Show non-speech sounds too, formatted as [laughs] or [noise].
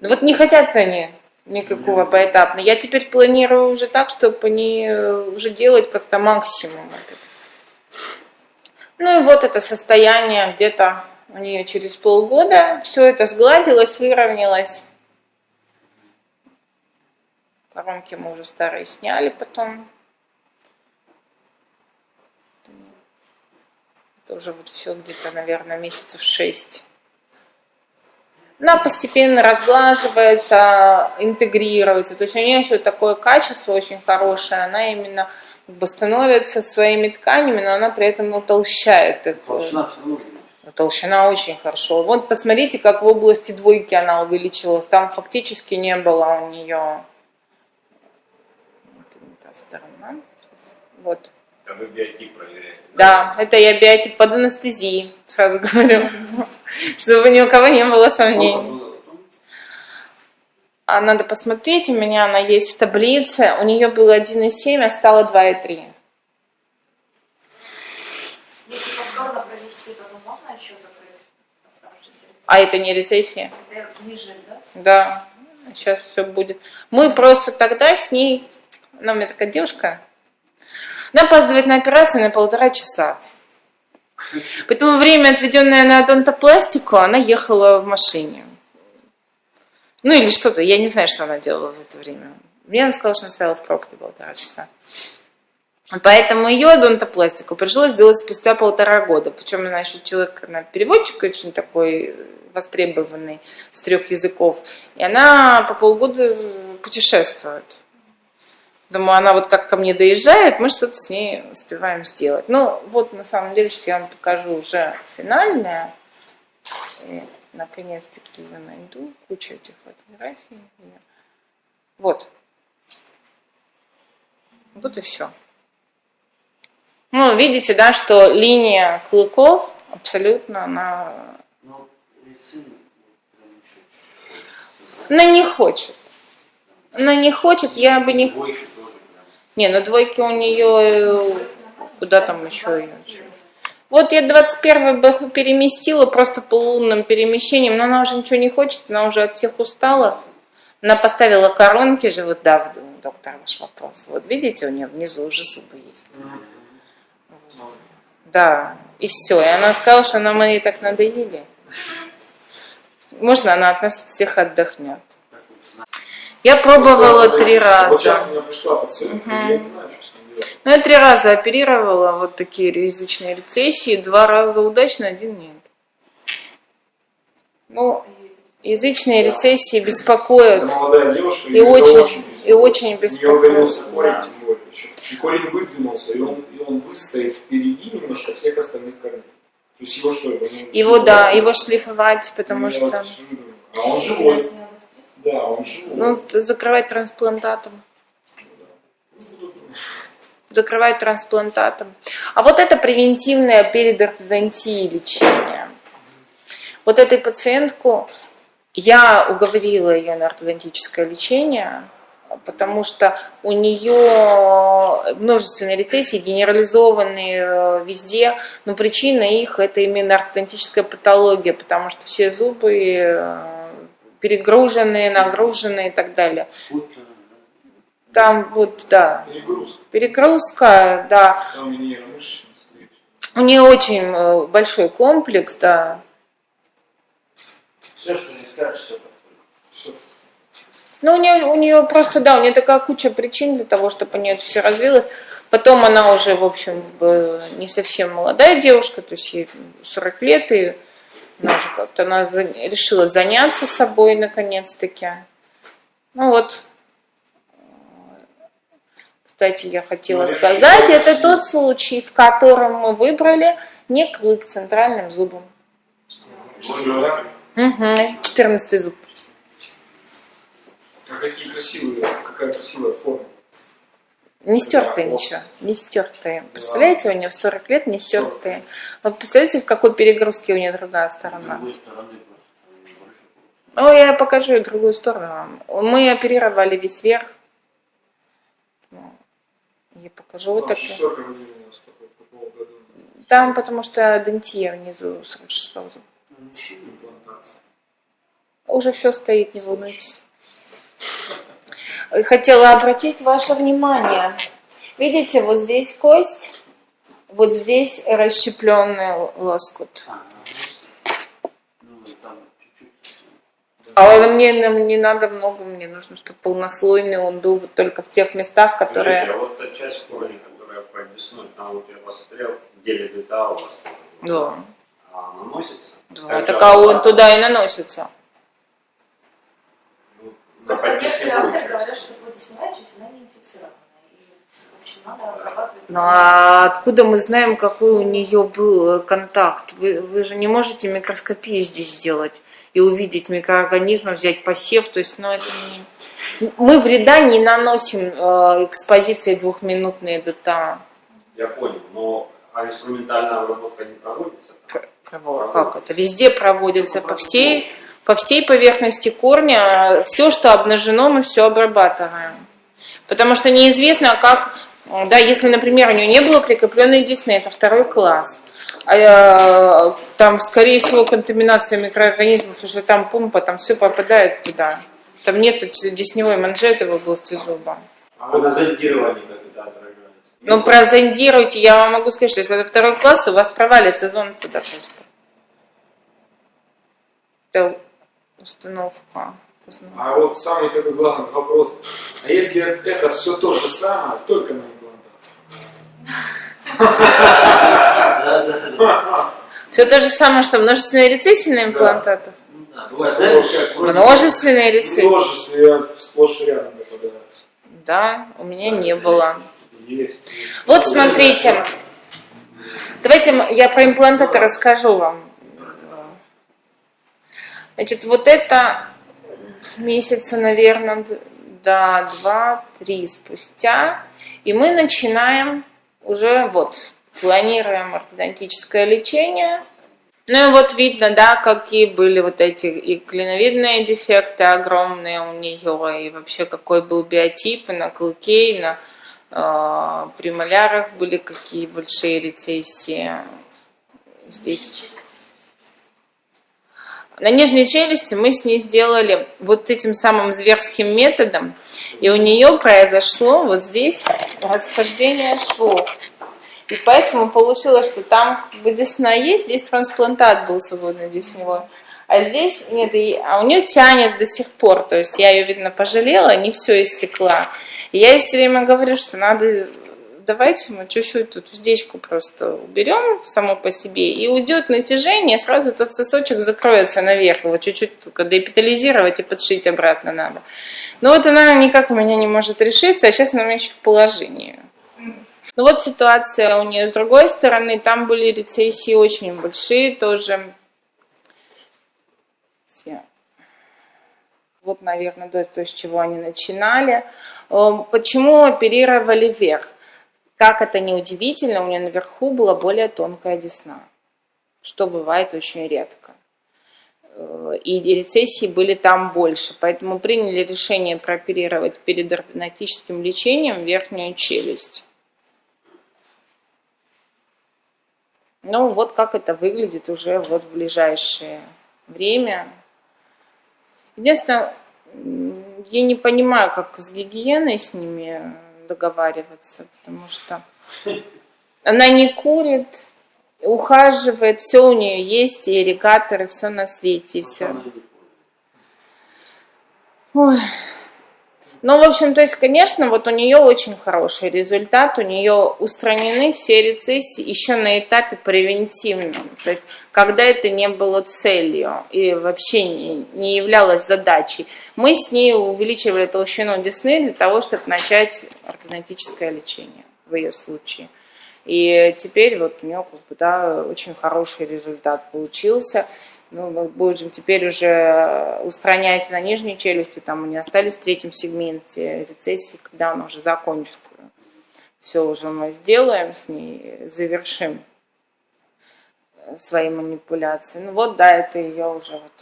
Ну вот не хотят они никакого поэтапно. Я теперь планирую уже так, чтобы они э, уже делать как-то максимум этот. Ну и вот это состояние где-то у нее через полгода. Все это сгладилось, выровнялось. Коронки мы уже старые сняли потом. Это уже вот все где-то, наверное, месяцев шесть. Она постепенно разглаживается, интегрируется. То есть у нее еще такое качество очень хорошее. Она именно как бы становится своими тканями, но она при этом утолщает их. Толщина все равно Толщина очень хорошо. Вот посмотрите, как в области двойки она увеличилась. Там фактически не было у нее... Вот. А вы биотип проверяете? Да, это я биотип под анестезией, сразу говорю, [laughs] чтобы ни у кого не было сомнений. А надо посмотреть, у меня она есть в таблице. У нее было 1,7, а стало 2,3. Если повторно провести, то можно еще закрыть оставшиеся А это не рецессия? Это ниже, да? Да, сейчас все будет. Мы просто тогда с ней, она у меня такая девушка, она опаздывает на операцию на полтора часа. Поэтому время, отведенное на одонтопластику, она ехала в машине. Ну или что-то, я не знаю, что она делала в это время. Мне она сказала, что она стояла в пробке полтора часа. Поэтому ее одонтопластику пришлось сделать спустя полтора года. Причем она еще человек, она переводчик очень такой востребованный с трех языков. И она по полгода путешествует. Думаю, она вот как ко мне доезжает, мы что-то с ней успеваем сделать. Ну, вот на самом деле сейчас я вам покажу уже финальное. Наконец-таки я найду кучу этих фотографий. Вот. Вот и все. Ну, видите, да, что линия клыков абсолютно она... Она не хочет. Она не хочет, я бы не... Не, ну двойки у нее... Куда там еще ее? Вот я 21 бы переместила просто по лунным перемещениям, но она уже ничего не хочет, она уже от всех устала. Она поставила коронки же, вот да, доктор, ваш вопрос. Вот видите, у нее внизу уже зубы есть. Вот. Да, и все. И она сказала, что нам они так надоели. Можно она от нас всех отдохнет. Я пробовала три раза. Вот сейчас у меня пришла пациентка, угу. я не знаю, что с ней делать. Ну, я три раза оперировала вот такие язычные рецессии, два раза удачно, один нет. Ну, язычные рецессии беспокоят. Это молодая девушка, и, очень, очень и очень беспокоят. У нее удалился корень, да. тем более еще. И корень выдвинулся, и он, и он выстоит впереди немножко всех остальных корней. То есть его что? Его, его да, его шлифовать, потому что... А он живой. Да, он живой. Ну, закрывать трансплантатом. Закрывать трансплантатом. А вот это превентивное перед ортодонтией лечение. Вот этой пациентку я уговорила ее на ортодонтическое лечение, потому что у нее множественные рецессии, генерализованные э, везде, но причина их это именно ортодонтическая патология, потому что все зубы э, перегруженные, нагруженные и так далее. Там вот, да. Перегрузка. Перегрузка, да. Там у нее очень э, большой комплекс, да. Все, что не скажешь, все все. Ну, у нее, у нее просто, да, у нее такая куча причин для того, чтобы у нее это все развилось. Потом она уже, в общем, не совсем молодая девушка, то есть ей 40 лет, и она же как-то она решила заняться собой наконец-таки. Ну вот. Кстати, я хотела ну, сказать, это тот случай, в котором мы выбрали не клык центральным зубом. Угу, 14 зуб. А какие красивые, какая красивая форма. Не стертые ничего, не стертые. Представляете, у нее 40 лет не стертые. Вот представляете, в какой перегрузке у нее другая сторона. Ну, я покажу другую сторону вам. Мы оперировали весь верх. Ну, я покажу вот так. Там, потому что дентия внизу 46 зуба. Уже все стоит, не волнуйтесь. Хотела обратить ваше внимание. Видите, вот здесь кость, вот здесь расщепленный лоскут. А мне не надо много, мне нужно, чтобы полнослойный он был вот только в тех местах, которые... Скажите, а вот та часть корня, которая весной, там вот я посмотрел, где ледыта у вас. Да. А наносится? Да, Так же а он туда и наносится. Ну, на Просто подписке некоторые будет авторы часть. говорят, что плодесная часть, она не инфицирована. Ну а откуда мы знаем, какой у нее был контакт? Вы, вы же не можете микроскопию здесь сделать и увидеть микроорганизмы, взять посев. То есть, ну это не... Мы вреда не наносим э, экспозицией двухминутной ДТА. Я понял, но а инструментальная обработка не проводится? Пр- прово- Как это? Везде проводится по всей, по всей поверхности корня. Все, что обнажено, мы все обрабатываем. Потому что неизвестно, как, да, если, например, у нее не было прикрепленной десны, это второй класс. А, э, там, скорее всего, контаминация микроорганизмов, уже там помпа, там все попадает туда. Там нет десневой манжеты в области зуба. А на зондировании как это отражается? Но прозондируйте, я вам могу сказать, что если это второй класс, у вас провалится зонд туда просто. Установка. А вот самый такой главный вопрос. А если это все то же самое, только на имплантат? Все то же самое, что множественные рецессии на имплантатах. Ну Множественные рецессии. Множестве сплошь и рядом попадаются. Да, у меня не было. Есть. Вот смотрите. Давайте я про имплантаты расскажу вам. Значит, вот это месяца, наверное, д- да, два-три спустя. И мы начинаем уже вот, планируем ортодонтическое лечение. Ну и вот видно, да, какие были вот эти и клиновидные дефекты огромные у нее, и вообще какой был биотип и на клыке, и на э, премолярах были какие большие рецессии. Здесь. На нижней челюсти мы с ней сделали вот этим самым зверским методом, и у нее произошло вот здесь расхождение швов. И поэтому получилось, что там как десна есть, здесь трансплантат был свободно десневой. А здесь нет, и- а у нее тянет до сих пор. То есть я ее, видно, пожалела, не все истекла. И я ей все время говорю, что надо, давайте мы чуть-чуть тут уздечку просто уберем само по себе, и уйдет натяжение, сразу этот сосочек закроется наверх, его чуть-чуть только депитализировать и подшить обратно надо. Но вот она никак у меня не может решиться, а сейчас она у меня еще в положении. Ну вот ситуация у нее с другой стороны, там были рецессии очень большие тоже. Вот, наверное, то, то, с чего они начинали. Эм, Почему оперировали вверх? Как это не удивительно, у нее наверху была более тонкая десна, что бывает очень редко. Э, И рецессии были там больше, поэтому приняли решение прооперировать перед ортодонтическим лечением верхнюю челюсть. Ну, вот как это выглядит уже вот в ближайшее время. Единственное, я не понимаю, как с гигиеной с ними договариваться, потому что она не курит, ухаживает, все у нее есть, и ирригаторы, все на свете, и все. Ой. Ну, в общем, то есть, конечно, вот у нее очень хороший результат, у нее устранены все рецессии еще на этапе превентивном, то есть, когда это не было целью и вообще не, не являлось задачей. Мы с ней увеличивали толщину десны для того, чтобы начать ортодонтическое лечение в ее случае. И теперь вот у нее как бы, да, очень хороший результат получился. Ну, мы будем теперь уже устранять на нижней челюсти, там у нее остались в третьем сегменте рецессии, когда она уже закончит. Все уже мы сделаем с ней, завершим свои манипуляции. Ну вот, да, это ее уже вот